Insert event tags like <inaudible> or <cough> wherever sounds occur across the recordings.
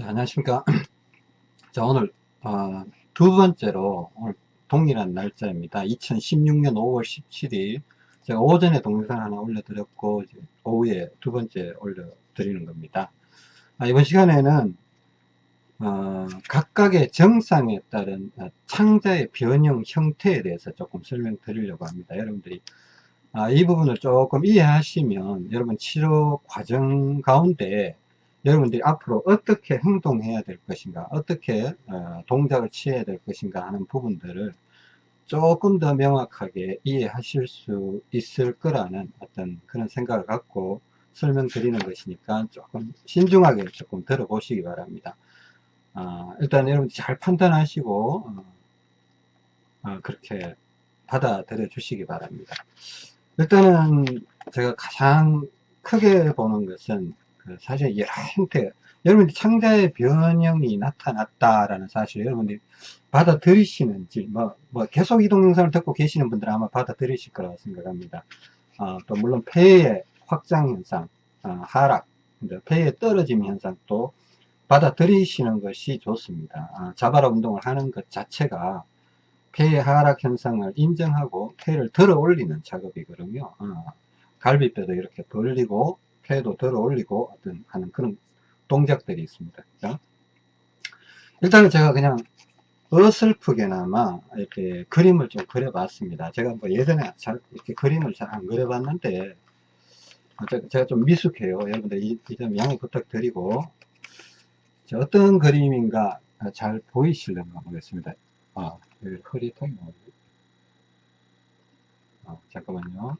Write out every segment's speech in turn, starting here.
네, 안녕하십니까. <clears throat> 자, 오늘, 어, 두 번째로, 오늘 동일한 날짜입니다. 2016년 5월 17일. 제가 오전에 동영상 하나 올려드렸고, 오후에 두 번째 올려드리는 겁니다. 아, 이번 시간에는, 어, 각각의 정상에 따른 어, 창자의 변형 형태에 대해서 조금 설명드리려고 합니다. 여러분들이, 아, 이 부분을 조금 이해하시면, 여러분 치료 과정 가운데 여러분들이 앞으로 어떻게 행동해야 될 것인가 어떻게 어, 동작을 취해야 될 것인가 하는 부분들을 조금 더 명확하게 이해하실 수 있을 거라는 어떤 그런 생각을 갖고 설명드리는 것이니까 조금 신중하게 조금 들어보시기 바랍니다. 어, 일단 여러분들 잘 판단하시고 어, 어, 그렇게 받아들여 주시기 바랍니다. 일단은 제가 가장 크게 보는 것은 그 사실 여러 형태 여러분들 창자의 변형이 나타났다라는 사실 여러분들이 받아들이시는지 뭐, 뭐 계속 이동 영상을 듣고 계시는 분들은 아마 받아들이실 거라고 생각합니다. 어, 또 물론 폐의 확장 현상 어, 하락 폐의 떨어짐 현상도 받아들이시는 것이 좋습니다. 어, 자바라 운동을 하는 것 자체가 폐의 하락 현상을 인정하고 폐를 들어 올리는 작업이거든요. 어, 갈비뼈도 이렇게 벌리고 폐도 들어 올리고 어떤 하는 그런 동작들이 있습니다. 그죠? 일단은 제가 그냥 어설프게나마 이렇게 그림을 좀 그려봤습니다. 제가 뭐 예전에 잘 이렇게 그림을 잘 안 그려봤는데 제가 좀 미숙해요. 여러분들 이점 양해 부탁드리고 어떤 그림인가 잘 보이실려나 보겠습니다. 아, 흐릿하게 아, 잠깐만요.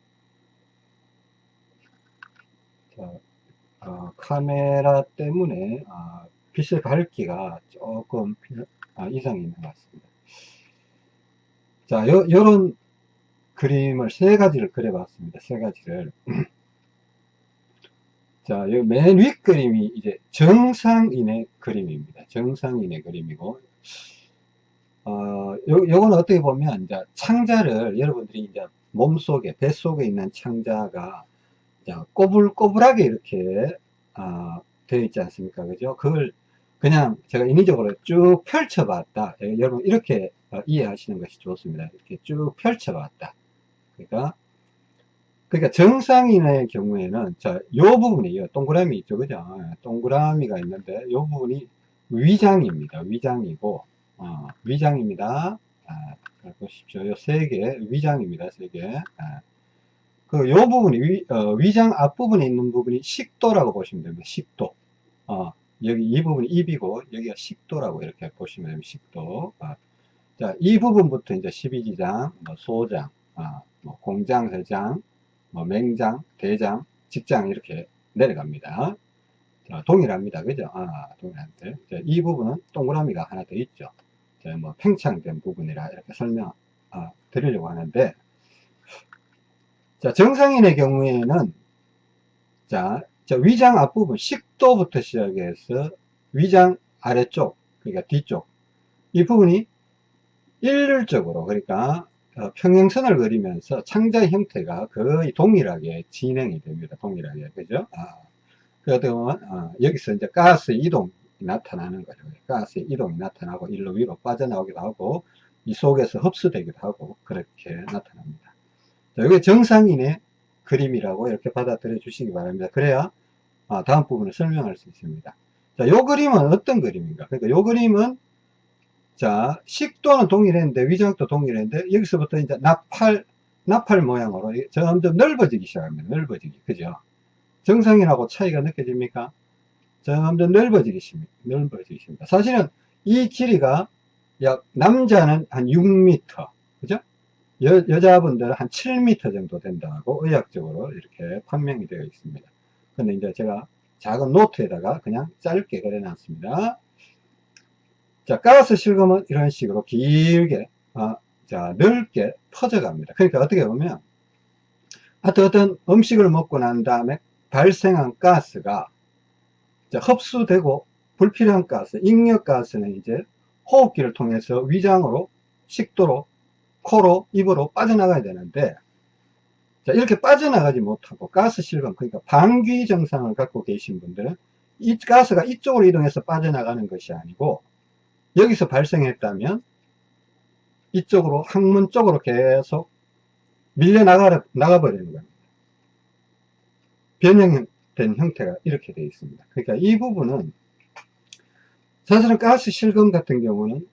자, 어, 카메라 때문에 어, 빛의 밝기가 조금 아, 이상이 있는 것 같습니다. 자, 요, 요런 그림을 세 가지를 그려봤습니다. 세 가지를. <clears throat> 자, 맨윗 그림이 이제 정상인의 그림입니다. 정상인의 그림이고, 어, 요, 요건 어떻게 보면, 이제 창자를 여러분들이 이제 몸속에, 뱃속에 있는 창자가 자, 꼬불꼬불하게 이렇게 어, 되어 있지 않습니까? 그죠? 그걸 그냥 제가 인위적으로 쭉 펼쳐봤다. 예, 여러분 이렇게 어, 이해하시는 것이 좋습니다. 이렇게 쭉 펼쳐봤다. 그러니까 그러니까 정상인의 경우에는 자, 요 부분이 요 동그라미 있죠, 그죠? 예, 동그라미가 있는데 요 부분이 위장입니다. 위장이고 어, 위장입니다. 아, 보십시오. 요 세 개 위장입니다. 세 개. 아, 그, 요 부분이, 위, 어, 위장 앞부분에 있는 부분이 식도라고 보시면 됩니다. 식도. 어, 여기 이 부분이 입이고, 여기가 식도라고 이렇게 보시면 됩니다. 식도. 어. 자, 이 부분부터 이제 12지장, 뭐 소장, 어, 뭐 공장, 회장, 뭐 맹장, 대장, 직장 이렇게 내려갑니다. 자, 동일합니다. 그죠? 아, 동일한데. 자, 이 부분은 동그라미가 하나 더 있죠. 자, 뭐 팽창된 부분이라 이렇게 설명, 어, 드리려고 하는데, 자, 정상인의 경우에는 자, 자 위장 앞부분 식도부터 시작해서 위장 아래쪽 그러니까 뒤쪽 이 부분이 일률적으로 그러니까 어, 평행선을 그리면서 창자 형태가 거의 동일하게 진행이 됩니다. 동일하게 그죠? 아, 그러면 어, 여기서 이제 가스 이동이 나타나는 거죠. 가스 이동이 나타나고 일로 위로 빠져나오기도 하고 이 속에서 흡수되기도 하고 그렇게 나타납니다. 자, 이게 정상인의 그림이라고 이렇게 받아들여 주시기 바랍니다. 그래야 아, 다음 부분을 설명할 수 있습니다. 자, 요 그림은 어떤 그림인가? 그러니까 요 그림은 자, 식도는 동일했는데 위장도 동일했는데 여기서부터 이제 나팔 나팔 모양으로 점점 넓어지기 시작합니다. 넓어지기. 그죠? 정상인하고 차이가 느껴집니까? 점점 넓어지기 십니다. 넓어지기 십니다. 사실은 이 길이가 약 남자는 한 6m. 그죠? 여, 여자분들은 한 7m 정도 된다고 의학적으로 이렇게 판명이 되어 있습니다. 근데 이제 제가 작은 노트에다가 그냥 짧게 그려 놨습니다. 자, 가스 실금은 이런 식으로 길게, 어, 자, 넓게 퍼져갑니다. 그러니까 어떻게 보면, 하여튼 어떤 음식을 먹고 난 다음에 발생한 가스가 흡수되고 불필요한 가스, 익력가스는 이제 호흡기를 통해서 위장으로, 식도로 코로 입으로 빠져나가야 되는데 자 이렇게 빠져나가지 못하고 가스 실금 그러니까 방귀 증상을 갖고 계신 분들은 이 가스가 이쪽으로 이동해서 빠져나가는 것이 아니고 여기서 발생했다면 이쪽으로 항문 쪽으로 계속 밀려 나가, 나가버리는 겁니다. 변형된 형태가 이렇게 되어 있습니다. 그러니까 이 부분은 사실은 가스 실금 같은 경우는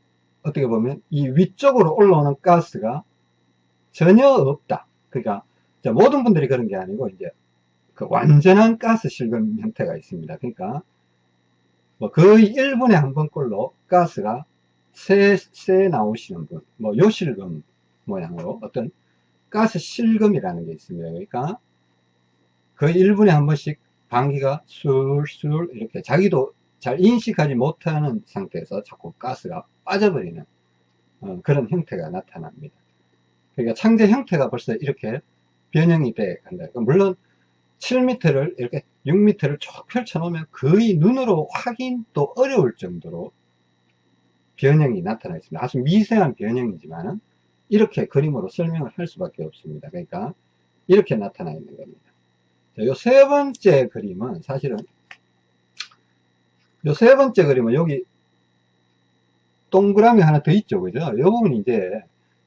어떻게 보면 이 위쪽으로 올라오는 가스가 전혀 없다. 그러니까 모든 분들이 그런 게 아니고 이제 그 완전한 가스 실금 형태가 있습니다. 그러니까 뭐 거의 1분에 한 번꼴로 가스가 새, 새 나오시는 분, 뭐 요실금 모양으로 어떤 가스 실금이라는 게 있습니다. 그러니까 거의 1분에 한 번씩 방귀가 술술 이렇게 자기도 잘 인식하지 못하는 상태에서 자꾸 가스가 빠져버리는 어, 그런 형태가 나타납니다. 그러니까 창제 형태가 벌써 이렇게 변형이 돼 간다. 그러니까 물론 7m를 이렇게 6m를 쭉 펼쳐 놓으면 거의 눈으로 확인도 어려울 정도로 변형이 나타나 있습니다. 아주 미세한 변형이지만 이렇게 그림으로 설명을 할 수밖에 없습니다. 그러니까 이렇게 나타나 있는 겁니다. 요세 번째 그림은 사실은 요 세 번째 그림은 여기 동그라미 하나 더 있죠. 그죠? 요 부분이 이제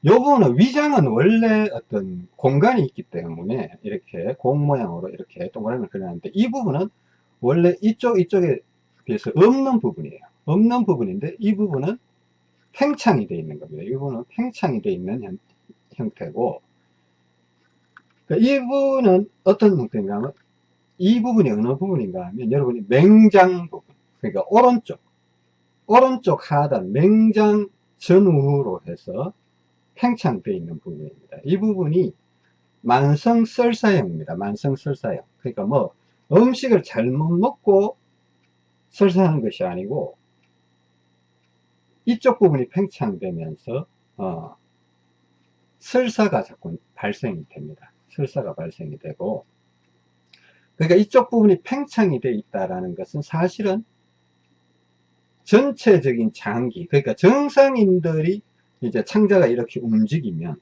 요 부분은 위장은 원래 어떤 공간이 있기 때문에 이렇게 공 모양으로 이렇게 동그라미를 그려놨는데 이 부분은 원래 이쪽 이쪽에 비해서 없는 부분이에요 없는 부분인데 이 부분은 팽창이 되어 있는 겁니다 이 부분은 팽창이 되어 있는 형, 형태고 그러니까 이 부분은 어떤 형태인가 하면 이 부분이 어느 부분인가 하면 여러분이 맹장 부분 그러니까 오른쪽 오른쪽 하단 맹장 전후로 해서 팽창되어 있는 부분입니다. 이 부분이 만성설사형입니다. 만성설사형. 그러니까 뭐 음식을 잘못 먹고 설사하는 것이 아니고 이쪽 부분이 팽창되면서 어, 설사가 자꾸 발생이 됩니다. 설사가 발생이 되고 그러니까 이쪽 부분이 팽창이 되어 있다는 것은 사실은 전체적인 장기 그러니까 정상인들이 이제 창자가 이렇게 움직이면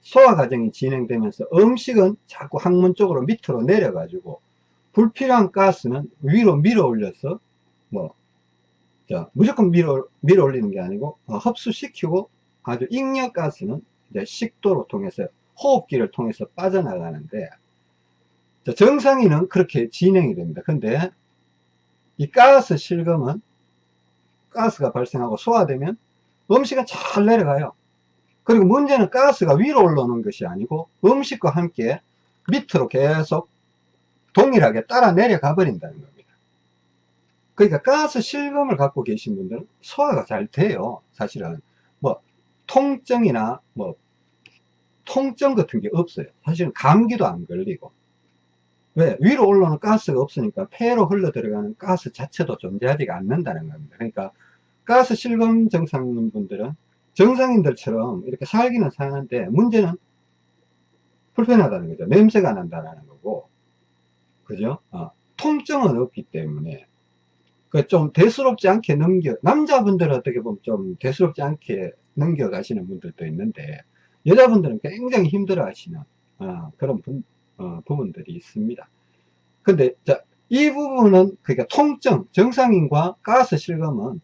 소화 과정이 진행되면서 음식은 자꾸 항문 쪽으로 밑으로 내려 가지고 불필요한 가스는 위로 밀어 올려서 뭐 자, 무조건 밀어, 밀어 올리는 게 아니고 어, 흡수시키고 아주 익력 가스는 이제 식도로 통해서 호흡기를 통해서 빠져나가는데 자, 정상인은 그렇게 진행이 됩니다. 근데 이 가스 실금은 가스가 발생하고 소화되면 음식은 잘 내려가요. 그리고 문제는 가스가 위로 올라오는 것이 아니고 음식과 함께 밑으로 계속 동일하게 따라 내려가 버린다는 겁니다. 그러니까 가스 실금을 갖고 계신 분들은 소화가 잘 돼요. 사실은 뭐 통증이나 뭐 통증 같은 게 없어요. 사실은 감기도 안 걸리고 왜? 위로 올라오는 가스가 없으니까 폐로 흘러 들어가는 가스 자체도 존재하지가 않는다는 겁니다. 그러니까 가스 실금 정상인 분들은 정상인들처럼 이렇게 살기는 사는데 문제는 불편하다는 거죠. 냄새가 난다는 거고 그죠? 어, 통증은 없기 때문에 그 좀 대수롭지 않게 넘겨 남자분들은 어떻게 보면 좀 대수롭지 않게 넘겨가시는 분들도 있는데 여자분들은 굉장히 힘들어 하시는 어, 그런 분, 어, 부분들이 있습니다. 근데 자, 이 부분은 그러니까 통증 정상인과 가스 실금은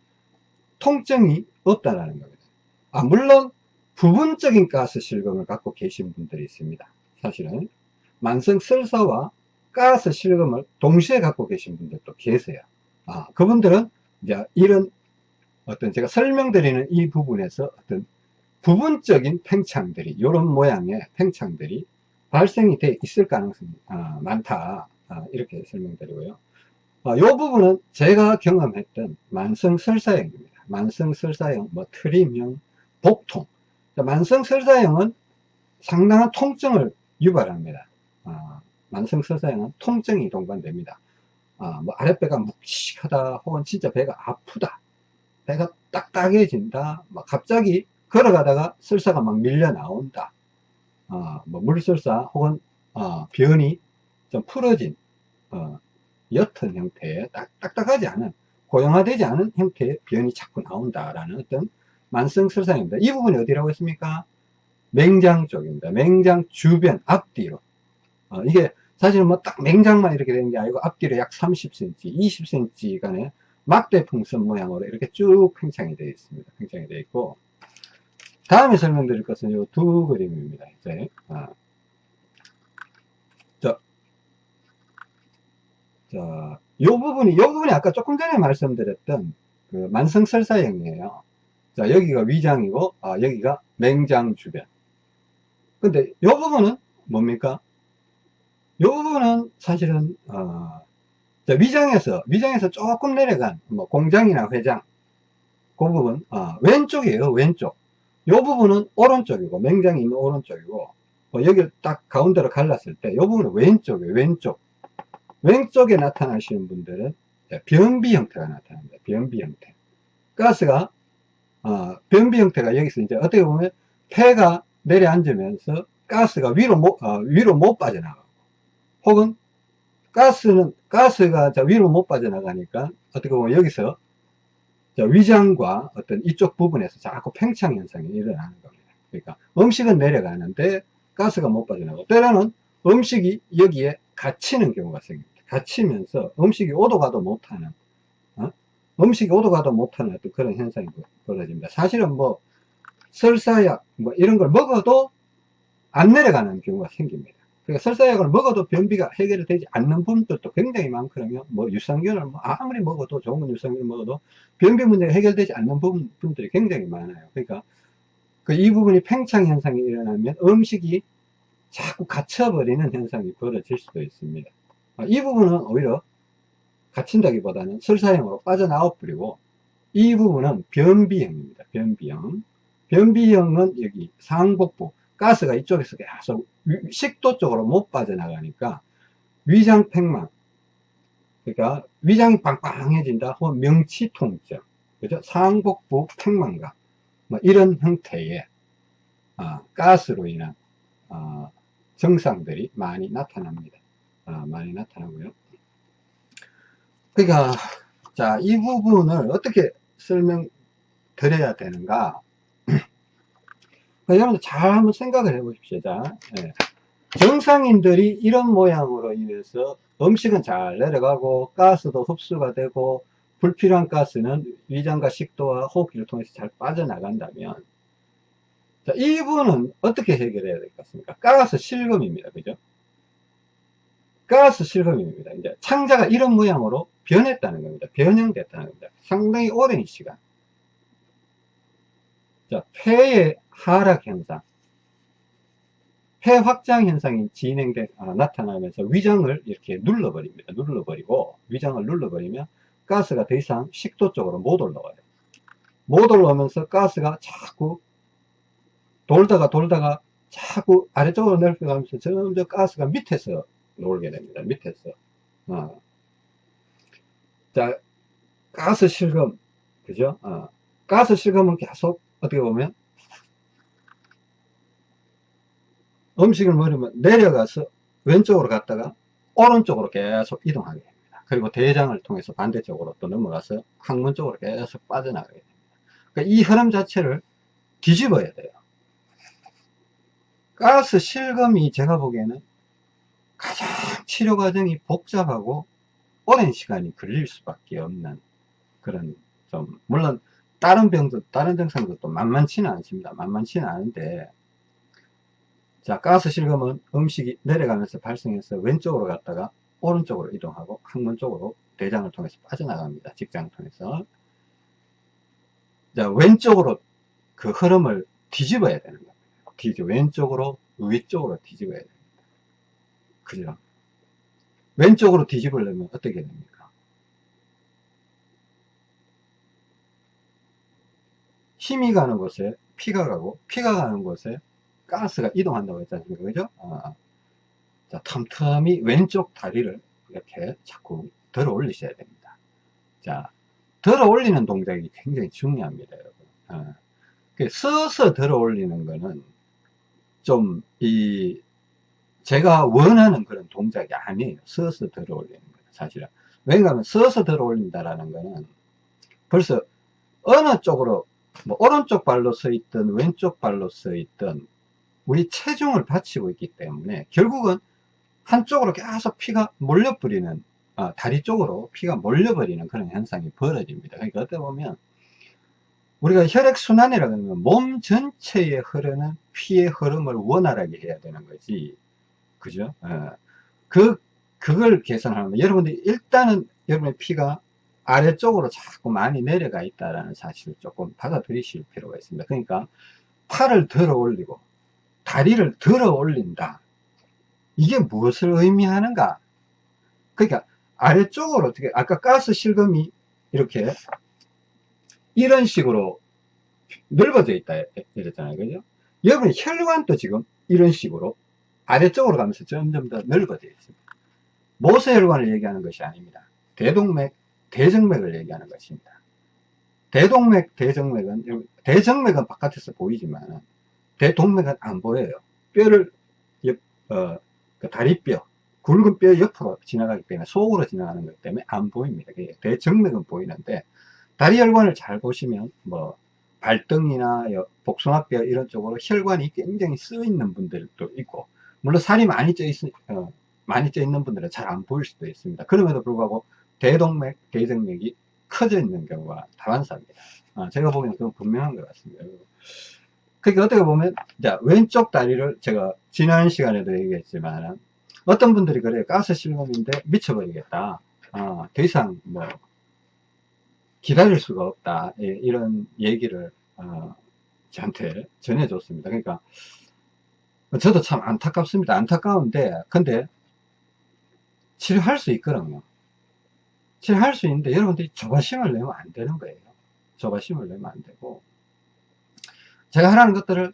통증이 없다라는 겁니다. 아, 물론 부분적인 가스 실금을 갖고 계신 분들이 있습니다. 사실은 만성 설사와 가스 실금을 동시에 갖고 계신 분들도 계세요. 아, 그분들은 이제 이런 어떤 제가 설명드리는 이 부분에서 어떤 부분적인 팽창들이 이런 모양의 팽창들이 발생이 돼 있을 가능성이 아, 많다 아, 이렇게 설명드리고요 아, 이 부분은 제가 경험했던 만성 설사형입니다 만성설사형, 뭐 트림형, 복통. 만성설사형은 상당한 통증을 유발합니다. 아, 만성설사형은 통증이 동반됩니다. 아, 뭐 아랫배가 묵직하다 혹은 진짜 배가 아프다. 배가 딱딱해진다. 막 갑자기 걸어가다가 설사가 막 밀려 나온다. 아, 뭐 물설사 혹은 아, 변이 좀 풀어진 어, 옅은 형태의 딱, 딱딱하지 않은 고형화되지 않은 형태의 변이 자꾸 나온다라는 어떤 만성설상입니다. 이 부분이 어디라고 했습니까? 맹장 쪽입니다. 맹장 주변 앞뒤로. 어, 이게 사실 뭐딱 맹장만 이렇게 되는 게 아니고 앞뒤로 약 30cm, 20cm 간의 막대 풍선 모양으로 이렇게 쭉 팽창이 되어 있습니다. 팽창이 되어 있고 다음에 설명드릴 것은 이 두 그림입니다. 이제 아. 자, 요 부분이 요 부분이 아까 조금 전에 말씀드렸던 그 만성설사형이에요. 자, 여기가 위장이고 아, 여기가 맹장 주변. 근데 요 부분은 뭡니까? 요 부분은 사실은 어, 자, 위장에서 위장에서 조금 내려간 뭐 공장이나 회장 그 부분 어, 왼쪽이에요 왼쪽 요 부분은 오른쪽이고 맹장이 있는 오른쪽이고 뭐 여기를 딱 가운데로 갈랐을 때 요 부분은 왼쪽이에요 왼쪽 왼쪽에 나타나시는 분들은 변비 형태가 나타납니다 변비 형태 가스가 어, 변비 형태가 여기서 이제 어떻게 보면 폐가 내려앉으면서 가스가 위로 못, 어, 위로 못 빠져나가고 혹은 가스는 가스가 자 위로 못 빠져나가니까 어떻게 보면 여기서 자 위장과 어떤 이쪽 부분에서 자꾸 팽창 현상이 일어나는 겁니다. 그러니까 음식은 내려가는데 가스가 못 빠져나가고 때로는 음식이 여기에 갇히는 경우가 생깁니다. 갇히면서 음식이 오도 가도 못하는 어? 음식이 오도 가도 못하는 어떤 그런 현상이 벌어집니다. 사실은 뭐 설사약 뭐 이런 걸 먹어도 안 내려가는 경우가 생깁니다. 그러니까 설사약을 먹어도 변비가 해결이 되지 않는 분들도 굉장히 많거든요. 뭐 유산균을 뭐 아무리 먹어도 좋은 유산균을 먹어도 변비 문제가 해결되지 않는 부분, 분들이 굉장히 많아요. 그러니까 그 이 부분이 팽창 현상이 일어나면 음식이 자꾸 갇혀버리는 현상이 벌어질 수도 있습니다. 아, 이 부분은 오히려 갇힌다기보다는 설사형으로 빠져나와 버리고 이 부분은 변비형입니다. 변비형. 변비형은 여기 상복부 가스가 이쪽에서 계속 식도 쪽으로 못 빠져나가니까 위장 팽만 그러니까 위장이 빵빵해진다 혹은 명치 통증 그죠 상복부 팽만감 뭐 이런 형태의 어, 가스로 인한 어, 증상들이 많이 나타납니다 어, 많이 나타나고요 그러니까 자 이 부분을 어떻게 설명 드려야 되는가 <clears throat> 여러분들 잘 한번 생각을 해 보십시오. 자, 예. 정상인들이 이런 모양으로 인해서 음식은 잘 내려가고 가스도 흡수가 되고 불필요한 가스는 위장과 식도와 호흡기를 통해서 잘 빠져나간다면 자, 이분은 어떻게 해결해야 될 것 같습니까? 가스 실금입니다. 그죠? 가스 실금입니다. 이제 창자가 이런 모양으로 변했다는 겁니다. 변형됐다는 겁니다. 상당히 오랜 시간. 자, 폐의 하락 현상, 폐 확장 현상이 진행돼 아, 나타나면서 위장을 이렇게 눌러버립니다. 눌러버리고 위장을 눌러버리면 가스가 더 이상 식도 쪽으로 못 올라와요. 못 올라오면서 가스가 자꾸 돌다가 돌다가 자꾸 아래쪽으로 내려가면서 점점 가스가 밑에서 놀게 됩니다. 밑에서. 어. 자, 가스 실금, 그죠? 어. 가스 실금은 계속 어떻게 보면 음식을 먹으면 내려가서 왼쪽으로 갔다가 오른쪽으로 계속 이동하게 됩니다. 그리고 대장을 통해서 반대쪽으로 또 넘어가서 항문 쪽으로 계속 빠져나가게 됩니다. 그러니까 이 흐름 자체를 뒤집어야 돼요. 가스 실금이 제가 보기에는 가장 치료 과정이 복잡하고 오랜 시간이 걸릴 수밖에 없는 그런 좀 물론 다른 병도 다른 증상도 만만치는 않습니다. 만만치는 않은데 자, 가스 실금은 음식이 내려가면서 발생해서 왼쪽으로 갔다가 오른쪽으로 이동하고 항문 쪽으로 대장을 통해서 빠져나갑니다. 직장을 통해서. 자, 왼쪽으로 그 흐름을 뒤집어야 되는 겁니다. 뒤집 왼쪽으로, 위쪽으로 뒤집어야 됩니다. 그죠? 왼쪽으로 뒤집으려면 어떻게 됩니까? 힘이 가는 곳에 피가 가고, 피가 가는 곳에 가스가 이동한다고 했지 않습니까? 그죠? 어. 자, 틈틈이 왼쪽 다리를 이렇게 자꾸 들어 올리셔야 됩니다. 자, 들어 올리는 동작이 굉장히 중요합니다, 여러분. 어. 서서 들어 올리는 거는 좀, 이, 제가 원하는 그런 동작이 아니에요. 서서 들어 올리는 거는 사실은. 왜냐하면 서서 들어 올린다라는 거는 벌써 어느 쪽으로 뭐 오른쪽 발로 서 있든 왼쪽 발로 서 있든 우리 체중을 받치고 있기 때문에 결국은 한쪽으로 계속 피가 몰려버리는 아, 다리 쪽으로 피가 몰려버리는 그런 현상이 벌어집니다. 그러니까 어떻게 보면 우리가 혈액순환이라고 하면 몸 전체에 흐르는 피의 흐름을 원활하게 해야 되는 거지. 그죠? 어. 그, 그걸 계산하면 여러분들이 일단은 여러분의 피가 아래쪽으로 자꾸 많이 내려가 있다는 사실을 조금 받아들이실 필요가 있습니다. 그러니까 팔을 들어 올리고 다리를 들어 올린다. 이게 무엇을 의미하는가? 그러니까 아래쪽으로 어떻게 아까 가스 실금이 이렇게 이런 식으로 넓어져 있다 이랬잖아요 그죠 여러분 혈관도 지금 이런 식으로 아래쪽으로 가면서 점점 더 넓어져 있습니다. 모세혈관을 얘기하는 것이 아닙니다. 대동맥 대정맥을 얘기하는 것입니다. 대동맥 대정맥은 대정맥은 바깥에서 보이지만 대동맥은 안 보여요. 뼈를 어, 그 다리뼈 굵은 뼈 옆으로 지나가기 때문에 속으로 지나가는 것 때문에 안 보입니다. 대정맥은 보이는데 다리 혈관을 잘 보시면 뭐 발등이나 복숭아뼈 이런 쪽으로 혈관이 굉장히 쓰여 있는 분들도 있고 물론 살이 많이 쪄 있, 어, 많이 쪄 있는 분들은 잘 안 보일 수도 있습니다. 그럼에도 불구하고 대동맥, 대정맥이 커져 있는 경우가 다반사입니다. 아, 제가 보기에는 그건 분명한 것 같습니다. 그러니까 어떻게 보면 자, 왼쪽 다리를 제가 지난 시간에도 얘기했지만 어떤 분들이 그래요. 가스 실험인데 미쳐버리겠다. 아, 더 이상 뭐 기다릴 수가 없다 예, 이런 얘기를 어, 저한테 전해줬습니다 그러니까 저도 참 안타깝습니다. 안타까운데 근데 치료할 수 있거든요. 치료할 수 있는데 여러분들이 조바심을 내면 안 되는 거예요. 조바심을 내면 안 되고. 제가 하라는 것들을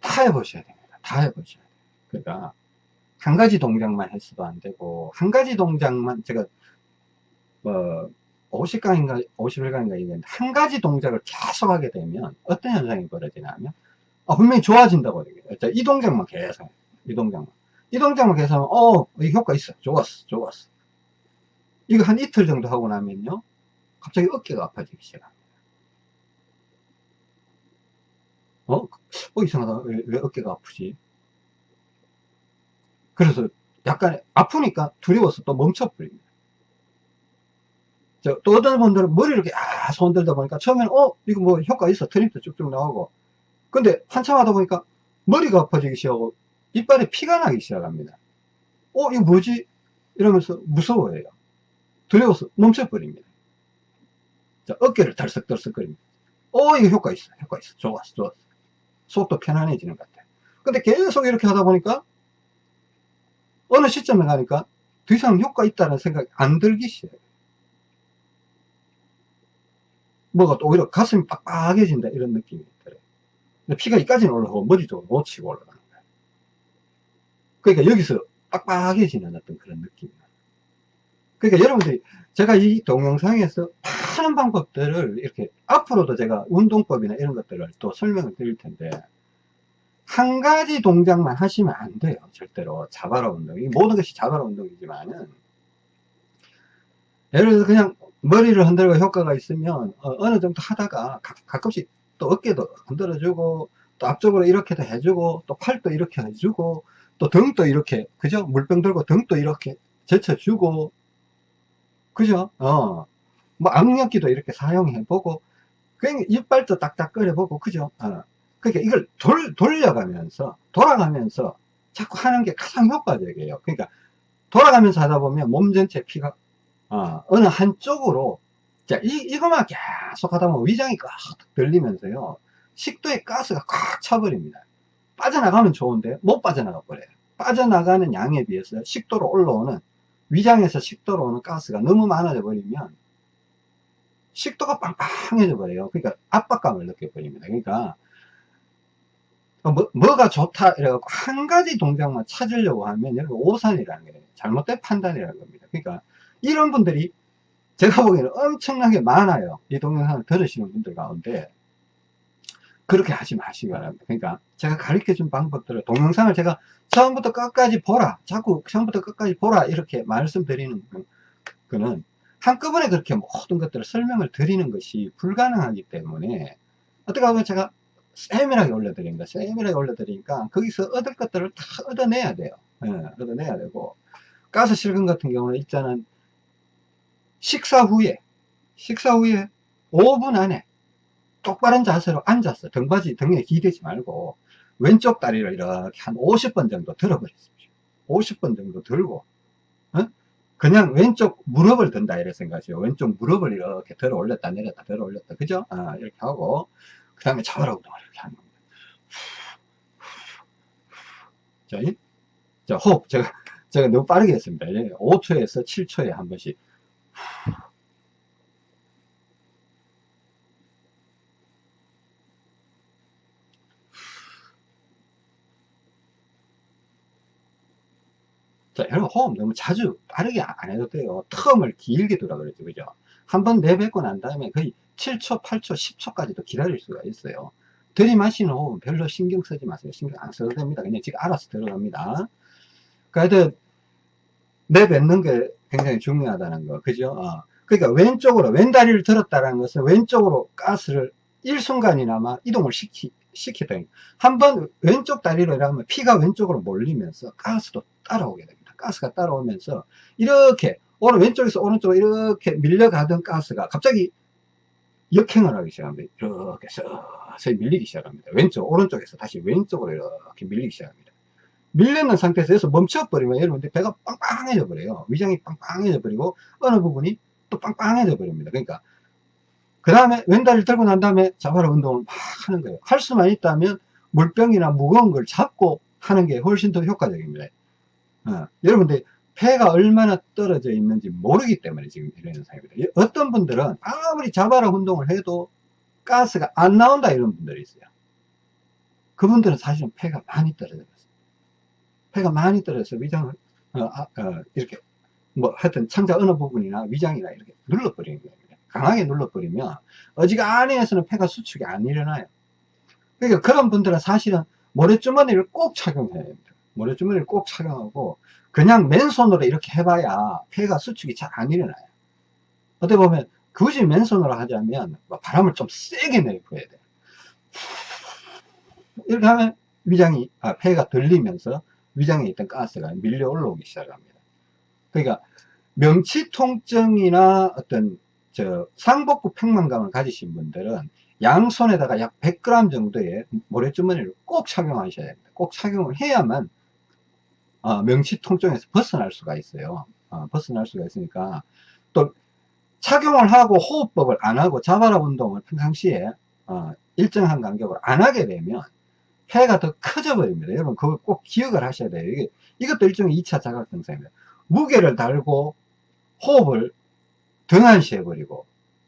다 해보셔야 됩니다. 다 해보셔야 돼요. 그러니까 한 가지 동작만 했어도 안 되고 한 가지 동작만 제가 뭐 50강인가 51강인가 얘기했는데 한 가지 동작을 계속 하게 되면 어떤 현상이 벌어지냐면 아, 분명히 좋아진다고 얘기해요. 이 동작만 계속 이 동작만 이 동작만 계속 하면 어, 이 효과 있어. 좋았어. 좋았어. 이거 한 이틀 정도 하고 나면요. 갑자기 어깨가 아파지기 시작합니다. 어? 어, 이상하다. 왜, 왜 어깨가 아프지? 그래서 약간 아프니까 두려워서 또 멈춰버립니다. 저, 또 어떤 분들은 머리를 이렇게 아, 손 들다 보니까 처음에는 어, 이거 뭐 효과 있어. 트림도 쭉쭉 나오고. 근데 한참 하다 보니까 머리가 아파지기 시작하고 이빨에 피가 나기 시작합니다. 어, 이거 뭐지? 이러면서 무서워해요. 두려워서 멈춰버립니다. 자, 어깨를 덜썩덜썩거립니다. 어, 이거 효과 있어. 효과 있어. 좋았어. 좋았어. 속도 편안해지는 것 같아요. 근데 계속 이렇게 하다 보니까 어느 시점에 가니까 더 이상 효과 있다는 생각이 안 들기 시작해요. 뭐가 또 오히려 가슴이 빡빡해진다 이런 느낌이 들 어요. 피가 이까지는 올라가고 머리 쪽으로 놓치고 올라가는 거예요. 그러니까 여기서 빡빡해지는 어떤 그런 느낌이에요. 그러니까 여러분들이 제가 이 동영상에서 많은 방법들을 이렇게 앞으로도 제가 운동법이나 이런 것들을 또 설명을 드릴 텐데 한 가지 동작만 하시면 안 돼요. 절대로 자바라 운동. 이 모든 것이 자바라 운동이지만은 예를 들어서 그냥 머리를 흔들고 효과가 있으면 어, 느 정도 하다가 가, 끔씩 또 어깨도 흔들어주고 또 앞쪽으로 이렇게도 해주고 또 팔도 이렇게 해주고 또 등도 이렇게 그죠? 물병 들고 등도 이렇게 젖혀주고 그죠? 어뭐 악력기도 이렇게 사용해 보고 그냥 이빨도 딱딱 끓여 보고 그죠? 어. 그러니까 이걸 돌, 돌려가면서 돌아가면서 자꾸 하는 게 가장 효과적이에요. 그러니까 돌아가면서 하다 보면 몸 전체 피가 어, 어느 한쪽으로 자 이, 이거만 계속 하다 보면 위장이 꽉 들리면서요 식도에 가스가 꽉 차버립니다. 빠져나가면 좋은데 못 빠져나가 버려요. 빠져나가는 양에 비해서 식도로 올라오는 위장에서 식도로 오는 가스가 너무 많아져 버리면 식도가 빵빵해져 버려요. 그러니까 압박감을 느껴버립니다. 그러니까 뭐, 가 좋다 이래갖고 한 가지 동작만 찾으려고 하면 여기 오산이라는 게 잘못된 판단이라는 겁니다. 그러니까 이런 분들이 제가 보기에는 엄청나게 많아요. 이 동영상을 들으시는 분들 가운데 그렇게 하지 마시기 바랍니다. 그러니까 제가 가르쳐 준 방법들을 동영상을 제가 처음부터 끝까지 보라 자꾸 처음부터 끝까지 보라 이렇게 말씀드리는 거는 한꺼번에 그렇게 모든 것들을 설명을 드리는 것이 불가능하기 때문에 어떻게 하면 제가 세밀하게 올려드립니다. 세밀하게 올려드리니까 거기서 얻을 것들을 다 얻어내야 돼요. 예, 얻어내야 되고 가스 실금 같은 경우는 일단은 식사 후에 식사 후에 5분 안에 똑바른 자세로 앉아서 등받이 등에 기대지 말고 왼쪽 다리를 이렇게 한 50번 정도 들어버렸습니다. 50번 정도 들고 어? 그냥 왼쪽 무릎을 든다 이렇게 생각하세요. 왼쪽 무릎을 이렇게 들어 올렸다 내렸다 들어 올렸다 그죠? 아, 이렇게 하고 그 다음에 좌우로 운동을 이렇게 하는 겁니다. 자, 호흡 제가 제가 너무 빠르게 했습니다. 5초에서 7초에 한 번씩 자, 여러분 호흡 너무 자주 빠르게 안 해도 돼요. 텀을 길게 두라 그랬죠. 그죠? 한 번 내뱉고 난 다음에 거의 7초, 8초, 10초까지도 기다릴 수가 있어요. 들이마시는 호흡은 별로 신경 쓰지 마세요. 신경 안 써도 됩니다. 그냥 지금 알아서 들어갑니다. 그러니까 내뱉는 게 굉장히 중요하다는 거. 그죠? 어. 그러니까 왼쪽으로, 왼 다리를 들었다는 것은 왼쪽으로 가스를 일순간이나마 이동을 시키, 시키다. 한번 왼쪽 다리로 이러면 피가 왼쪽으로 몰리면서 가스도 따라오게 됩니다. 가스가 따라오면서 이렇게 왼쪽에서 오른쪽으로 이렇게 밀려가던 가스가 갑자기 역행을 하기 시작합니다. 이렇게 서서히 밀리기 시작합니다. 왼쪽, 오른쪽에서 다시 왼쪽으로 이렇게 밀리기 시작합니다. 밀려있는 상태에서 멈춰버리면 여러분들 배가 빵빵해져 버려요. 위장이 빵빵해져 버리고 어느 부분이 또 빵빵해져 버립니다. 그러니까 그 다음에 왼다리를 들고 난 다음에 자바라 운동을 막 하는 거예요. 할 수만 있다면 물병이나 무거운 걸 잡고 하는 게 훨씬 더 효과적입니다. 어, 여러분들 폐가 얼마나 떨어져 있는지 모르기 때문에 지금 이런 현상입니다. 어떤 분들은 아무리 자바라 운동을 해도 가스가 안 나온다 이런 분들이 있어요. 그분들은 사실은 폐가 많이 떨어져 있어요. 폐가 많이 떨어져서 위장을 어, 아, 어, 이렇게 뭐 하여튼 창자 어느 부분이나 위장이나 이렇게 눌러버리는 거예요. 강하게 눌러버리면 어지간히에서는 폐가 수축이 안 일어나요. 그러니까 그런 분들은 사실은 모래주머니를 꼭 착용해야 됩니다. 모래주머니를 꼭 착용하고 그냥 맨손으로 이렇게 해봐야 폐가 수축이 잘 안 일어나요. 어떻게 보면 굳이 맨손으로 하자면 뭐 바람을 좀 세게 내보야 돼요. 이렇게 하면 위장이 아, 폐가 들리면서 위장에 있던 가스가 밀려 올라오기 시작합니다. 그러니까 명치 통증이나 어떤 저 상복부 평만감을 가지신 분들은 양손에다가 약 100g 정도의 모래주머니를 꼭 착용하셔야 됩니다. 꼭 착용을 해야만 어, 명치 통증에서 벗어날 수가 있어요. 어, 벗어날 수가 있으니까 또 착용을 하고 호흡법을 안 하고 자바라 운동을 평상시에 어, 일정한 간격으로 안 하게 되면 폐가 더 커져 버립니다. 여러분 그걸 꼭 기억을 하셔야 돼요. 이게, 이것도 일종의 2차 자각 증상입니다. 무게를 달고 호흡을 등한시해 버리고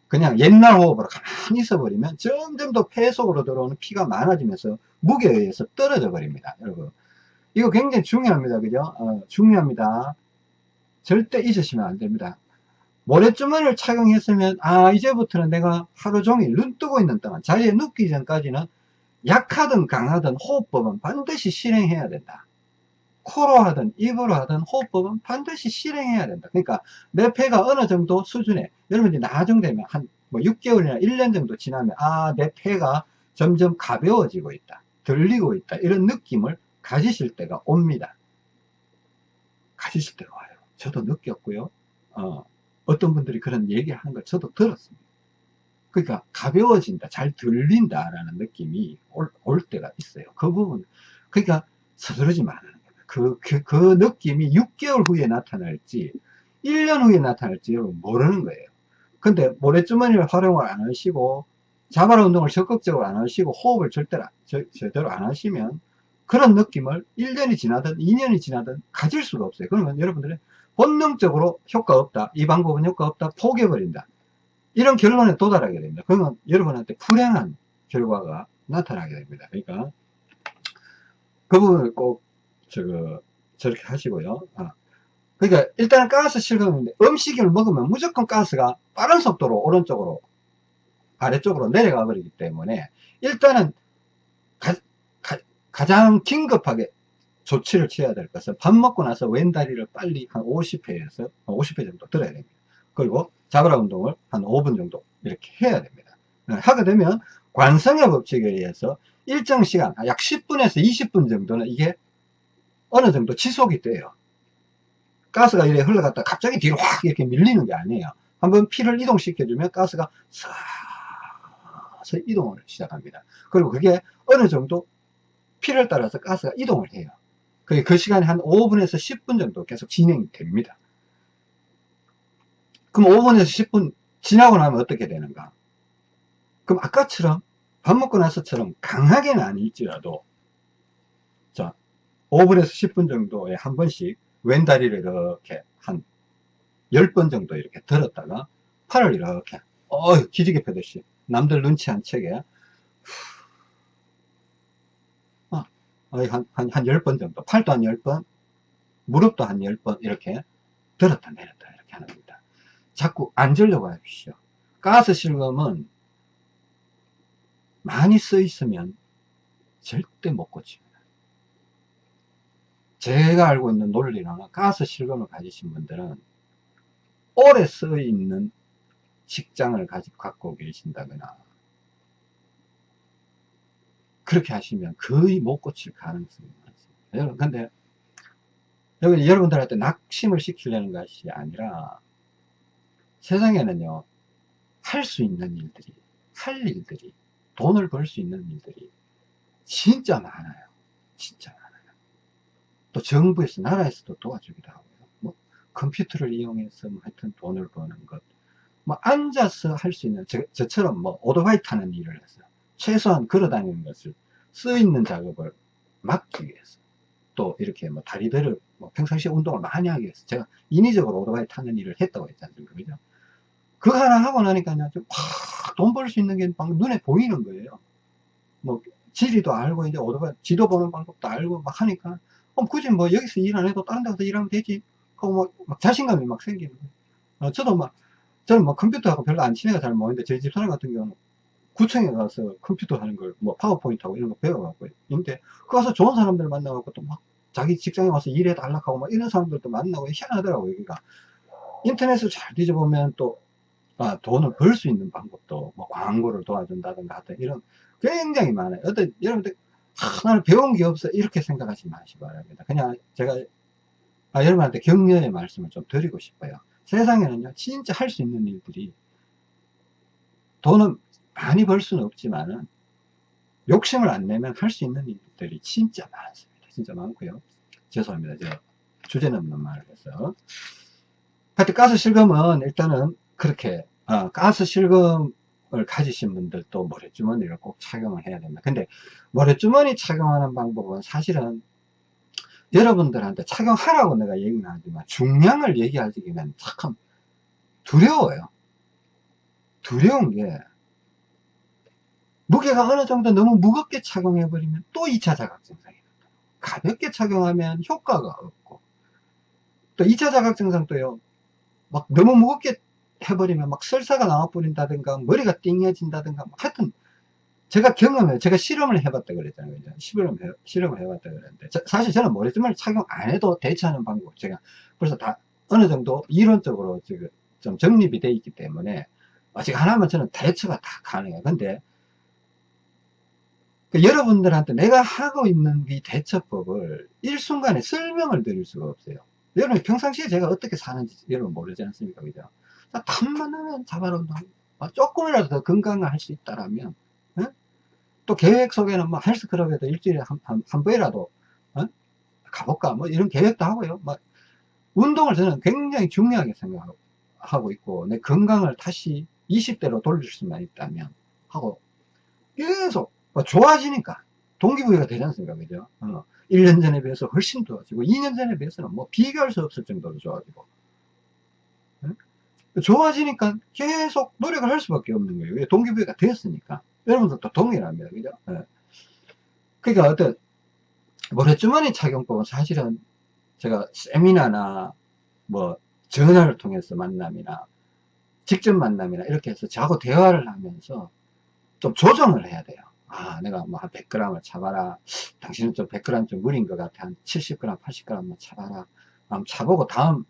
그냥 옛날 호흡으로 가만히 있어 버리면 점점 더 폐 속으로 들어오는 피가 많아지면서 무게에 의해서 떨어져 버립니다. 여러분 이거 굉장히 중요합니다. 그죠? 어, 중요합니다. 절대 잊으시면 안 됩니다. 모래주머니를 착용했으면 아 이제부터는 내가 하루 종일 눈 뜨고 있는 동안 자리에 눕기 전까지는 약하든 강하든 호흡법은 반드시 실행해야 된다. 코로 하든 입으로 하든 호흡법은 반드시 실행해야 된다. 그러니까 내 폐가 어느 정도 수준에 여러분이 나중되면 한 뭐 6개월이나 1년 정도 지나면 아 내 폐가 점점 가벼워지고 있다. 들리고 있다. 이런 느낌을 가지실 때가 옵니다. 가지실 때가 와요. 저도 느꼈고요. 어, 어떤 분들이 그런 얘기하는 걸 저도 들었습니다. 그러니까 가벼워진다, 잘 들린다 라는 느낌이 올, 올 때가 있어요. 그 부분, 그러니까 서두르지 말아요. 그, 그, 그 느낌이 6개월 후에 나타날지 1년 후에 나타날지 여러분 모르는 거예요. 근데 모래주머니를 활용을 안 하시고 자발 운동을 적극적으로 안 하시고 호흡을 절대로 저, 제대로 안 하시면 그런 느낌을 1년이 지나든 2년이 지나든 가질 수가 없어요. 그러면 여러분들은 본능적으로 효과 없다. 이 방법은 효과 없다. 포기해버린다. 이런 결론에 도달하게 됩니다. 그러면 여러분한테 불행한 결과가 나타나게 됩니다. 그러니까 그 부분을 꼭 저거 저렇게 하시고요. 아. 그러니까 일단 가스 실금인데 음식을 먹으면 무조건 가스가 빠른 속도로 오른쪽으로 아래쪽으로 내려가 버리기 때문에 일단은 가, 가 장 긴급하게 조치를 취해야 될 것은 밥 먹고 나서 왼다리를 빨리 한 50회에서 50회 정도 들어야 됩니다. 그리고 자그라 운동을 한 5분 정도 이렇게 해야 됩니다. 네, 하게 되면 관성의 법칙에 의해서 일정 시간 약 10분에서 20분 정도는 이게 어느 정도 지속이 돼요. 가스가 이렇게 흘러갔다 갑자기 뒤로 확 이렇게 밀리는 게 아니에요. 한번 피를 이동시켜주면 가스가 서서 이동을 시작합니다. 그리고 그게 어느 정도 피를 따라서 가스가 이동을 해요. 그게 그 시간에 한 5분에서 10분 정도 계속 진행이 됩니다. 그럼 5분에서 10분 지나고 나면 어떻게 되는가? 그럼 아까처럼 밥 먹고 나서처럼 강하게는 아닐지라도 자 5분에서 10분 정도에 한 번씩 왼 다리를 이렇게 한 10번 정도 이렇게 들었다가 팔을 이렇게 어 기지개 펴듯이 남들 눈치 안 채게 어, 한, 한, 한 10번 정도 팔도 한 10번 무릎도 한 10번 이렇게 들었다 내렸다 자꾸 앉으려고 하십시오 가스 실금은 많이 써 있으면 절대 못 고칩니다 제가 알고 있는 논리로는 가스 실금을 가지신 분들은 오래 써 있는 직장을 가지고 갖고 계신다거나 그렇게 하시면 거의 못 고칠 가능성이 많습니다. 여러분, 근데 여기 여러분들한테 낙심을 시키려는 것이 아니라 세상에는요, 할 수 있는 일들이, 할 일들이, 돈을 벌 수 있는 일들이 진짜 많아요. 진짜 많아요. 또 정부에서, 나라에서도 도와주기도 하고요. 뭐, 컴퓨터를 이용해서 뭐 하여튼 돈을 버는 것. 뭐, 앉아서 할 수 있는, 저, 저처럼 뭐, 오토바이 타는 일을 해서, 최소한 걸어 다니는 것을, 쓰 있는 작업을 막기 위해서. 또, 이렇게 뭐, 다리들을, 뭐, 평상시에 운동을 많이 하기 위해서, 제가 인위적으로 오토바이 타는 일을 했다고 했지 않습니까? 그죠? 그거 하나 하고 나니까요, 돈벌 수 있는 게 막 눈에 보이는 거예요. 뭐, 지리도 알고, 이제 오토바이, 지도 보는 방법도 알고 막 하니까, 어, 굳이 뭐 여기서 일 안 해도 다른 데서 일하면 되지. 하고 막, 막 자신감이 막 생기는 거예요. 어, 저도 막, 저는 뭐 컴퓨터하고 별로 안 친해가 잘 모르는데, 저희 집사람 같은 경우는 구청에 가서 컴퓨터 하는 걸, 뭐 파워포인트하고 이런 거 배워갖고, 있는데, 그 가서 좋은 사람들 만나갖고 또 막, 자기 직장에 와서 일해 달라고 막 이런 사람들도 만나고 희한하더라고요. 그러니까, 인터넷을 잘 뒤져보면 또, 아, 돈을 벌 수 있는 방법도, 뭐 광고를 도와준다든가 하여튼 이런 굉장히 많아요. 어떤, 여러분들, 아, 나는 배운 게 없어. 이렇게 생각하지 마시기 바랍니다. 그냥 제가, 아, 여러분한테 격려의 말씀을 좀 드리고 싶어요. 세상에는요, 진짜 할 수 있는 일들이, 돈은 많이 벌 수는 없지만은, 욕심을 안 내면 할 수 있는 일들이 진짜 많습니다. 진짜 많고요. 죄송합니다. 제가 주제 넘는 말을 해서. 하여튼 가스 실금은 일단은 그렇게, 어, 가스 실금 을 가지신 분들도 모래주머니를 꼭 착용을 해야 됩니다. 근데 모래주머니 착용하는 방법은 사실은 여러분들한테 착용하라고 내가 얘기는 하지만 중량을 얘기하기는 참 두려워요. 두려운 게 무게가 어느 정도 너무 무겁게 착용해버리면 또 2차 자각 증상이 나타나고 가볍게 착용하면 효과가 없고 또 2차 자각 증상도요 막 너무 무겁게 해버리면 막 설사가 나와버린다든가 머리가 띵해진다든가 하여튼 제가 경험해 제가 실험을 해봤다 그랬잖아요. 실험 해, 실험을 해봤다 그랬는데 저, 사실 저는 머리띠을 착용 안 해도 대처하는 방법 제가 벌써 다 어느 정도 이론적으로 지금 좀 정립이 돼 있기 때문에 아직 하나만 저는 대처가 다 가능해요. 근데 그 여러분들한테 내가 하고 있는 이 대처법을 일순간에 설명을 드릴 수가 없어요. 여러분 평상시에 제가 어떻게 사는지 여러분 모르지 않습니까? 그죠 탐만 하면 자발운동 아, 조금이라도 더 건강을 할수 있다라면 어? 또 계획 속에는 뭐 헬스클럽에도 일주일에 한, 한, 한 번이라도 어? 가볼까? 뭐 이런 계획도 하고요. 막 운동을 저는 굉장히 중요하게 생각하고 있고 내 건강을 다시 20대로 돌릴 수만 있다면 하고 계속 뭐 좋아지니까 동기부여가 되지 않습니까? 그죠? 어, 1년 전에 비해서 훨씬 좋아지고 2년 전에 비해서는 뭐 비교할 수 없을 정도로 좋아지고 좋아지니까 계속 노력을 할 수밖에 없는 거예요. 동기부여가 되었으니까. 여러분들도 동일합니다. 그죠? 네. 그러니까 어떤 모래주머니 착용법은 사실은 제가 세미나나 뭐 전화를 통해서 만남이나 직접 만남이나 이렇게 해서 저하고 대화를 하면서 좀 조정을 해야 돼요. 아, 내가 뭐 한 100g을 잡아라. 당신은 좀 100g 좀 무린 것 같아. 한 70g, 80g만 잡아라. 한번 차보고 다음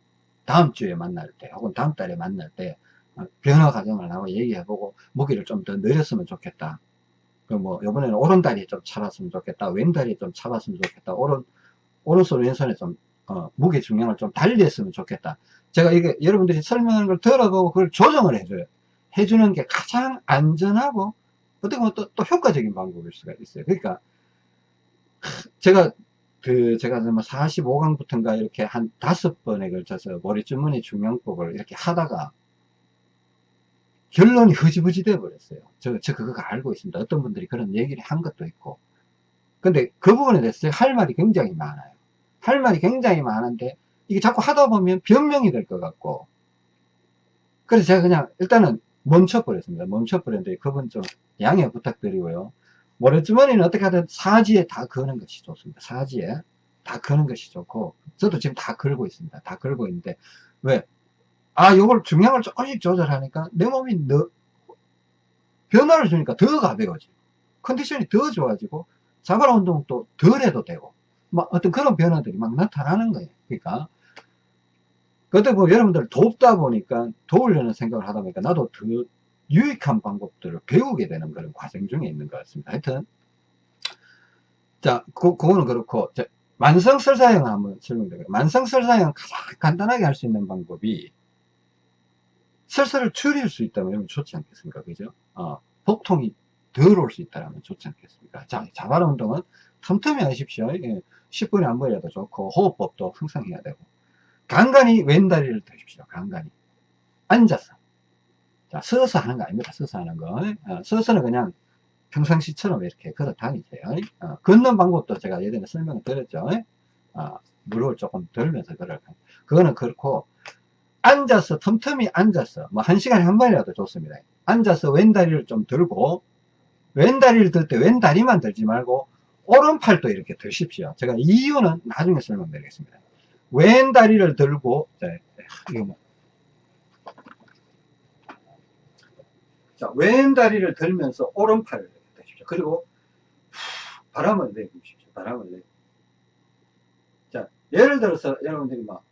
다음 주에 만날 때 혹은 다음 달에 만날 때 어, 변화 과정을 하고 얘기해보고 무기를 좀 더 늘렸으면 좋겠다. 그뭐 이번에는 오른다리 좀 잡았으면 좋겠다. 왼다리 좀 잡았으면 좋겠다. 오른 오른손 왼손에 좀 어, 무게 중량을 좀 달리 했으면 좋겠다. 제가 이게 여러분들이 설명하는 걸 들어보고 그걸 조정을 해줘요. 해주는 게 가장 안전하고 어떻게 보면 또, 또 효과적인 방법일 수가 있어요. 그러니까 제가 그 제가 뭐 45강부터인가 이렇게 한 다섯 번에 걸쳐서 머리 주머니 중량법을 이렇게 하다가 결론이 흐지부지 돼 버렸어요. 저, 저 그거 알고 있습니다. 어떤 분들이 그런 얘기를 한 것도 있고. 근데 그 부분에 대해서 할 말이 굉장히 많아요. 할 말이 굉장히 많은데 이게 자꾸 하다 보면 변명이 될 것 같고. 그래서 제가 그냥 일단은 멈춰버렸습니다. 멈춰버렸는데 그분 좀 양해 부탁드리고요. 모래주머니는 어떻게 하든 사지에 다 거는 것이 좋습니다. 사지에 다 거는 것이 좋고 저도 지금 다 걸고 있습니다. 다 걸고 있는데 왜? 아 요걸 중량을 조금씩 조절하니까 내 몸이 더 변화를 주니까 더 가벼워지고 컨디션이 더 좋아지고 자발 운동도 덜 해도 되고 막 어떤 그런 변화들이 막 나타나는 거예요. 그러니까 그때 뭐 여러분들 돕다 보니까 도우려는 생각을 하다 보니까 나도 더 유익한 방법들을 배우게 되는 그런 과정 중에 있는 것 같습니다. 하여튼 자, 그, 그거는 그렇고 자, 만성설사형 한번 설명드릴게요. 만성설사형 가장 간단하게 할 수 있는 방법이 설사를 줄일 수 있다면 좋지 않겠습니까? 그죠? 어, 복통이 덜 올 수 있다면 좋지 않겠습니까? 자, 자발 운동은 틈틈이 하십시오. 예, 10분에 한 번이라도 좋고 호흡법도 항상 해야 되고 간간히 왼다리를 드십시오. 간간히 앉아서 자, 서서 하는 거 아닙니다. 서서 하는 거. 어, 서서는 그냥 평상시처럼 이렇게 걸어 다니세요. 어, 걷는 방법도 제가 예전에 설명을 드렸죠. 어, 무릎을 조금 들면서 걸어. 그거는 그렇고, 앉아서, 틈틈이 앉아서, 뭐, 한 시간에 한 번이라도 좋습니다. 앉아서 왼다리를 좀 들고, 왼다리를 들 때 왼다리만 들지 말고, 오른팔도 이렇게 드십시오. 제가 이유는 나중에 설명드리겠습니다. 왼다리를 들고, 자, 이거 뭐, 자, 왼다리를 들면서 오른팔을 대십시오. 그리고 바람을 내보십시오. 바람을 내. 자, 예를 들어서 여러분들이 막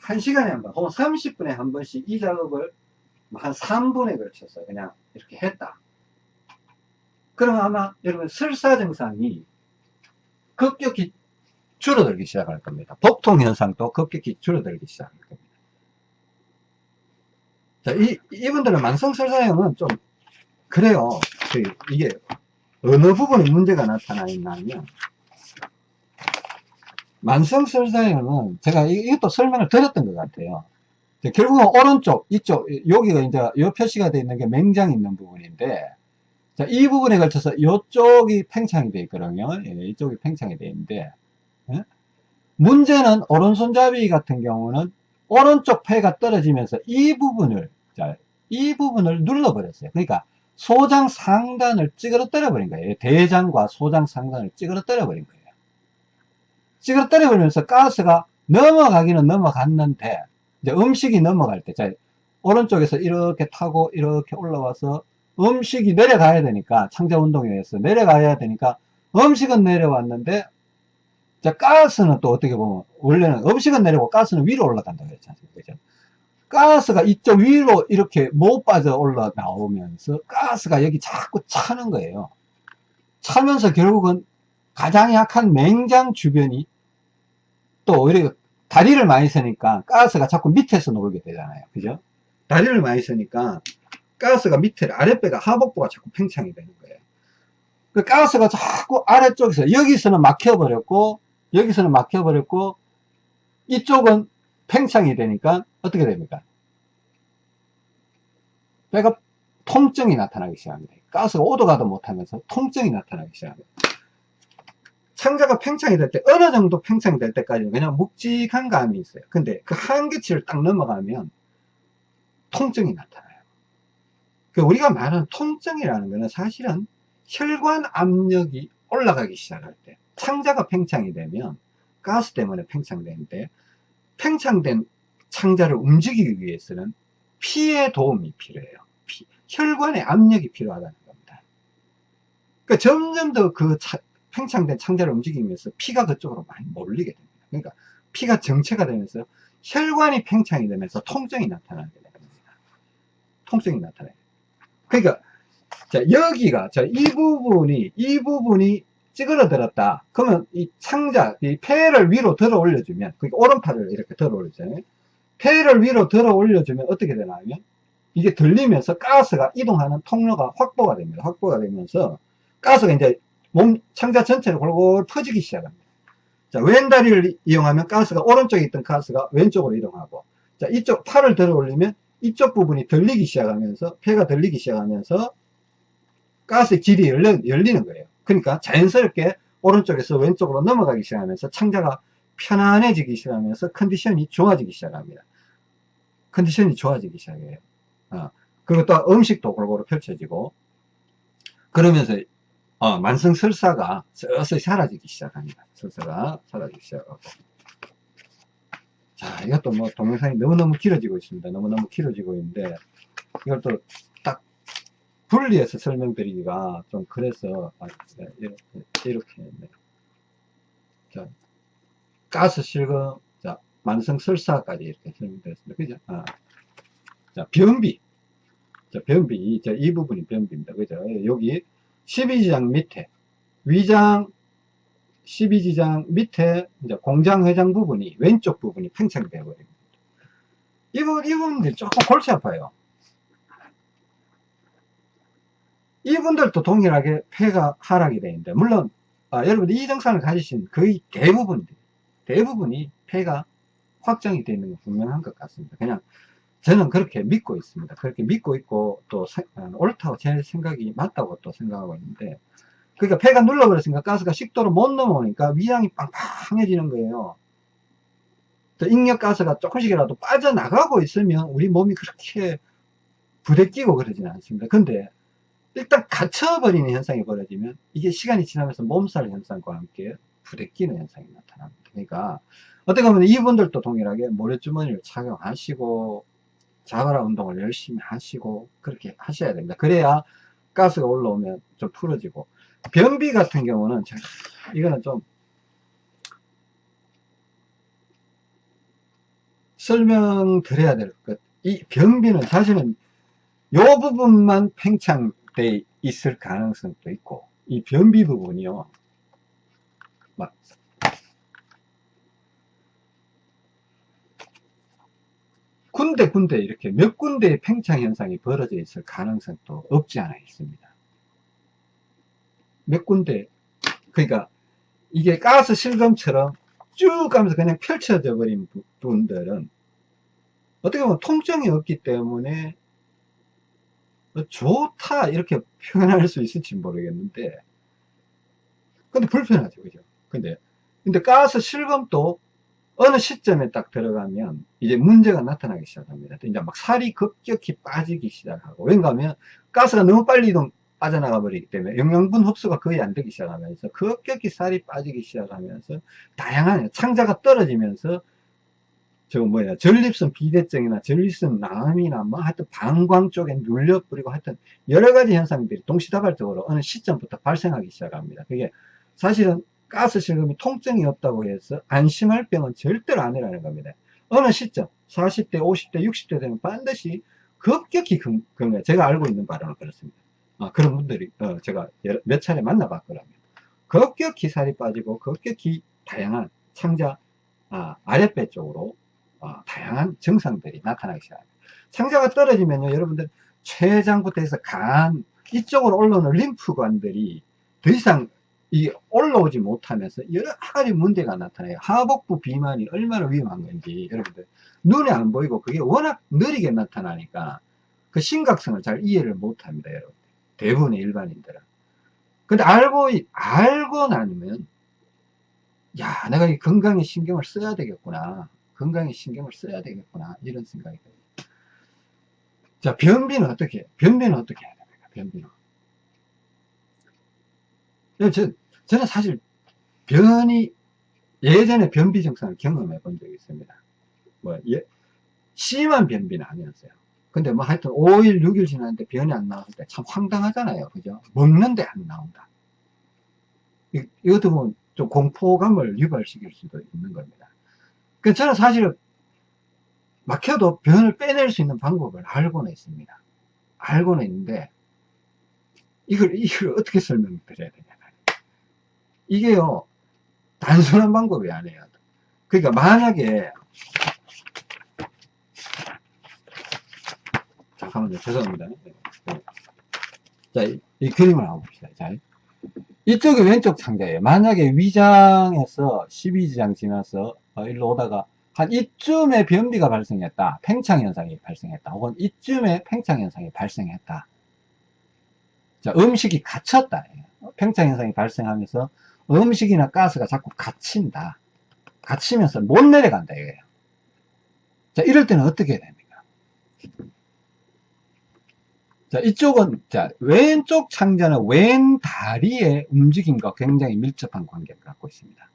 1시간에 한 번, 혹은 30분에 한 번씩 이 작업을 한 3분에 걸쳐서 그냥 이렇게 했다. 그러면 아마 여러분 설사 증상이 급격히 줄어들기 시작할 겁니다. 복통 현상도 급격히 줄어들기 시작할 겁니다. 자, 이, 이분들은 만성설사형은 좀, 그래요. 그, 이게, 어느 부분에 문제가 나타나 있냐면, 만성설사형은 제가 이것도 설명을 드렸던 것 같아요. 결국은 오른쪽, 이쪽, 여기가 이제, 요 표시가 되어 있는 게 맹장 있는 부분인데, 자, 이 부분에 걸쳐서 이쪽이 팽창이 되어 있거든요. 예, 이쪽이 팽창이 되어 있는데, 예? 문제는 오른손잡이 같은 경우는 오른쪽 폐가 떨어지면서 이 부분을 자, 이 부분을 눌러버렸어요. 그러니까 소장 상단을 찌그러뜨려 버린 거예요. 대장과 소장 상단을 찌그러뜨려 버린 거예요. 찌그러뜨려 버리면서 가스가 넘어가기는 넘어갔는데 이제 음식이 넘어갈 때 자, 오른쪽에서 이렇게 타고 이렇게 올라와서 음식이 내려가야 되니까 창자 운동에 의해서 내려가야 되니까 음식은 내려왔는데 자, 가스는 또 어떻게 보면, 원래는 음식은 내리고 가스는 위로 올라간다고 않습니까? 그죠? 가스가 이쪽 위로 이렇게 못 빠져 올라 나오면서 가스가 여기 자꾸 차는 거예요. 차면서 결국은 가장 약한 맹장 주변이 또 오히려 다리를 많이 쓰니까 가스가 자꾸 밑에서 놀게 되잖아요. 그죠? 다리를 많이 쓰니까 가스가 밑에 아랫배가 하복부가 자꾸 팽창이 되는 거예요. 그 가스가 자꾸 아래쪽에서 여기서는 막혀버렸고 여기서는 막혀버렸고 이쪽은 팽창이 되니까 어떻게 됩니까? 배가 통증이 나타나기 시작합니다. 가스가 오도 가도 못하면서 통증이 나타나기 시작합니다. 창자가 팽창이 될 때 어느 정도 팽창이 될 때까지는 그냥 묵직한 감이 있어요. 근데 그 한계치를 딱 넘어가면 통증이 나타나요. 그 우리가 말하는 통증이라는 것은 사실은 혈관 압력이 올라가기 시작할 때 창자가 팽창이 되면 가스 때문에 팽창되는데 팽창된 창자를 움직이기 위해서는 피의 도움이 필요해요. 피, 혈관의 압력이 필요하다는 겁니다. 그러니까 점점 더 그 팽창된 창자를 움직이면서 피가 그쪽으로 많이 몰리게 됩니다. 그러니까 피가 정체가 되면서 혈관이 팽창이 되면서 통증이 나타나게 됩니다. 통증이 나타나요. 그러니까 자 여기가 자 이 부분이 이 부분이 찌그러들었다. 그러면 이 창자, 이 폐를 위로 들어 올려주면, 그러니까 오른팔을 이렇게 들어 올리잖아요. 폐를 위로 들어 올려주면 어떻게 되나요? 이게 들리면서 가스가 이동하는 통로가 확보가 됩니다. 확보가 되면서 가스가 이제 몸 창자 전체를 골골 퍼지기 시작합니다. 자, 왼다리를 이용하면 가스가 오른쪽에 있던 가스가 왼쪽으로 이동하고 자, 이쪽 팔을 들어 올리면 이쪽 부분이 들리기 시작하면서 폐가 들리기 시작하면서 가스의 길이 열리는 거예요. 그러니까 자연스럽게 오른쪽에서 왼쪽으로 넘어가기 시작하면서 창자가 편안해지기 시작하면서 컨디션이 좋아지기 시작합니다. 컨디션이 좋아지기 시작해요. 어, 그리고 또 음식도 골고루 펼쳐지고 그러면서 어, 만성 설사가 서서히 사라지기 시작합니다. 설사가 사라지기 시작하고 자 이것도 뭐 동영상이 너무너무 길어지고 있습니다. 너무너무 길어지고 있는데 이걸 또딱 분리해서 설명드리기가 좀 그래서 아, 네, 이렇게 이렇게 네. 자 가스 실금 자 만성 설사까지 이렇게 설명드렸습니다. 그죠? 아. 자 변비 자 변비 자, 이 부분이 변비입니다. 그죠? 여기 12지장 밑에 위장 12지장 밑에 이제 공장 회장 부분이 왼쪽 부분이 팽창이 되어 버립니다. 이분, 이분들 조금 골치 아파요. 이분들도 동일하게 폐가 하락이 되는데 물론 아, 여러분들 이 증상을 가지신 거의 대부분 대부분이 폐가 확정이 되어 있는 건 분명한 것 같습니다. 그냥 저는 그렇게 믿고 있습니다. 그렇게 믿고 있고 또 어, 옳다고 제 생각이 맞다고 또 생각하고 있는데 그러니까 폐가 눌러버렸으니까 가스가 식도로 못 넘어오니까 위장이 빵빵해지는 거예요. 또 익력가스가 조금씩이라도 빠져나가고 있으면 우리 몸이 그렇게 부대끼고 그러지는 않습니다. 근데 일단 갇혀버리는 현상이 벌어지면 이게 시간이 지나면서 몸살 현상과 함께 부대끼는 현상이 나타납니다. 그러니까 어떻게 보면 이분들도 동일하게 모래주머니를 착용하시고 자바라 운동을 열심히 하시고 그렇게 하셔야 됩니다. 그래야 가스가 올라오면 좀 풀어지고 변비 같은 경우는 제가 이거는 좀 설명드려야 될 것. 이 변비는 사실은 요 부분만 팽창 돼 있을 가능성도 있고 이 변비 부분이요. 막. 군데 군데 이렇게 몇 군데의 팽창 현상이 벌어져 있을 가능성도 없지 않아 있습니다. 몇 군데. 그러니까 이게 가스 실금처럼 쭉 가면서 그냥 펼쳐져 버린 분들은 어떻게 보면 통증이 없기 때문에 좋다 이렇게 표현할 수 있을지 모르겠는데 근데 불편하죠 그죠 근데 근데 가스 실금도 어느 시점에 딱 들어가면 이제 문제가 나타나기 시작합니다. 이제 막 살이 급격히 빠지기 시작하고 왠가 하면 가스가 너무 빨리 이동 빠져나가 버리기 때문에 영양분 흡수가 거의 안 되기 시작하면서 급격히 살이 빠지기 시작하면서 다양한 창자가 떨어지면서 저 뭐야 전립선 비대증이나 전립선 남이나 뭐 하여튼 방광 쪽에 눌려 버리고 하여튼 여러 가지 현상들이 동시다발적으로 어느 시점부터 발생하기 시작합니다. 그게 사실은 가스 실금이 통증이 없다고 해서 안심할 병은 절대로 아니라는 겁니다. 어느 시점 40대 50대 60대 되면 반드시 급격히 금금 제가 알고 있는 바로는 그렇습니다. 아, 그런 분들이 어, 제가 몇 차례 만나봤거든요. 급격히 살이 빠지고 급격히 다양한 창자 아, 아랫배 쪽으로 어, 다양한 증상들이 나타나기 시작합니다. 창자가 떨어지면요 여러분들 췌장부터 해서 간 이쪽으로 올라오는 림프관들이 더 이상 이 올라오지 못하면서 여러 가지 문제가 나타나요. 하복부 비만이 얼마나 위험한 건지 여러분들 눈에 안 보이고 그게 워낙 느리게 나타나니까 그 심각성을 잘 이해를 못합니다. 여러분 대부분의 일반인들은. 근데 알고 알고 나면 야 내가 이 건강에 신경을 써야 되겠구나. 건강에 신경을 써야 되겠구나. 이런 생각이 듭니다. 자 변비는 어떻게 변비는 어떻게 해야 됩니까? 변비는 저, 저는 사실 변이 예전에 변비 증상을 경험해 본 적이 있습니다. 뭐 예, 심한 변비는 아니었어요. 근데 뭐 하여튼 5일, 6일 지났는데 변이 안 나왔을 때 참 황당하잖아요. 그죠? 먹는데 안 나온다. 이, 이것도 보면 좀 공포감을 유발시킬 수도 있는 겁니다. 그 저는 사실 막혀도 변을 빼낼 수 있는 방법을 알고는 있습니다. 알고는 있는데 이걸, 이걸 어떻게 설명드려야 되냐. 이게요, 단순한 방법이 아니에요. 그러니까 만약에, 잠깐만요. 죄송합니다. 자, 이, 이 그림을 한번 봅시다. 자, 이쪽이 왼쪽 창자예요. 만약에 위장에서 12지장 지나서 어, 일로 오다가 한 이쯤에 변비가 발생했다. 팽창 현상이 발생했다. 혹은 이쯤에 팽창 현상이 발생했다. 자, 음식이 갇혔다. 팽창 현상이 발생하면서 음식이나 가스가 자꾸 갇힌다. 갇히면서 못 내려간다. 이거예요. 자, 이럴 때는 어떻게 해야 됩니까? 자, 이쪽은, 자, 왼쪽 창자는 왼 다리의 움직임과 굉장히 밀접한 관계를 갖고 있습니다.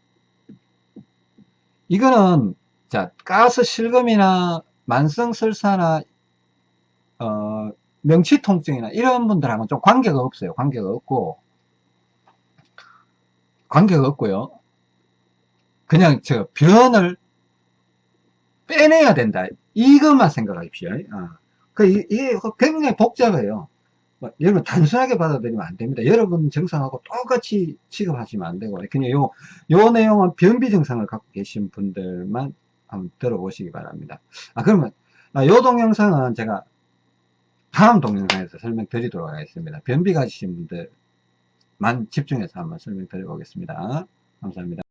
이거는, 자, 가스 실금이나 만성설사나, 어, 명치통증이나 이런 분들하고는 좀 관계가 없어요. 관계가 없고, 관계가 없고요. 그냥 저 변을 빼내야 된다. 이것만 생각하십시오. 어. 그, 이게 굉장히 복잡해요. 뭐, 여러분, 단순하게 받아들이면 안 됩니다. 여러분 증상하고 똑같이 취급하시면 안 되고, 그냥 요, 요 내용은 변비 증상을 갖고 계신 분들만 한번 들어보시기 바랍니다. 아, 그러면, 아, 요 동영상은 제가 다음 동영상에서 설명드리도록 하겠습니다. 변비 가지신 분들만 집중해서 한번 설명드려 보겠습니다. 감사합니다.